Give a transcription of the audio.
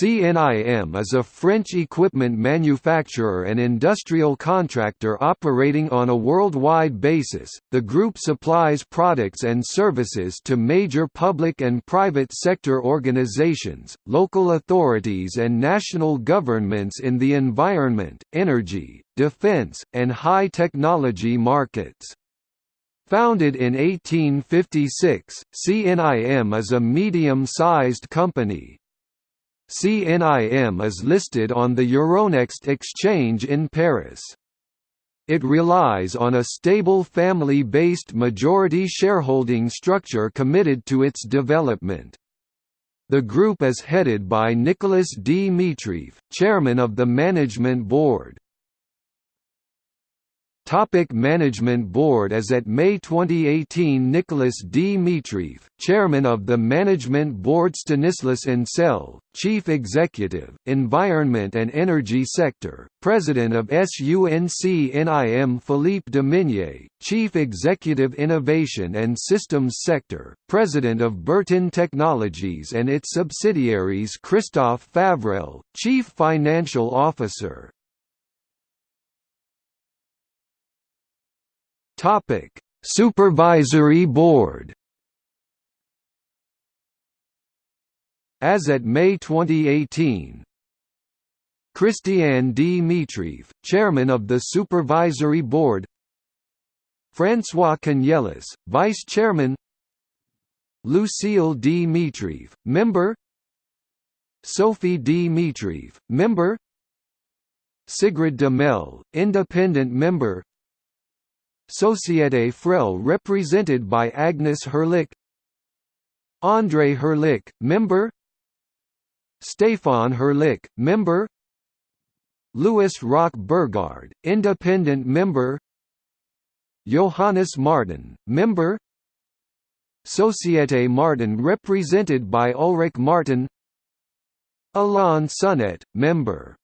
CNIM is a French equipment manufacturer and industrial contractor operating on a worldwide basis. The group supplies products and services to major public and private sector organizations, local authorities, and national governments in the environment, energy, defense, and high technology markets. Founded in 1856, CNIM is a medium-sized company, CNIM is listed on the Euronext exchange in Paris. It relies on a stable family-based majority shareholding structure committed to its development. The group is headed by Nicolas Dmitrieff, chairman of the management board. Topic Management Board As at May 2018 Nicolas Dmitrieff, Chairman of the Management Board Stanislas Ancel, Chief Executive, Environment and Energy Sector, President of SUNC-NIM Philippe Dominier, Chief Executive Innovation and Systems Sector, President of Bertin Technologies and its subsidiaries Christophe Favrel, Chief Financial Officer, Topic: Supervisory Board. As at May 2018, Christian Dmitrieff, Chairman of the Supervisory Board François Canellas, Vice Chairman Lucille Dmitrieff, Member Sophie Dmitrieff, Member Sigrid Demel, Independent Member Société Frel represented by Agnes Herlicq. André Herlicq, member. Stéphane Herlicq, member. Louis Roch Burgard, independent member. Johannes Martin, member. Société Martin represented by Ulrich Martin. Alain Sunnet, member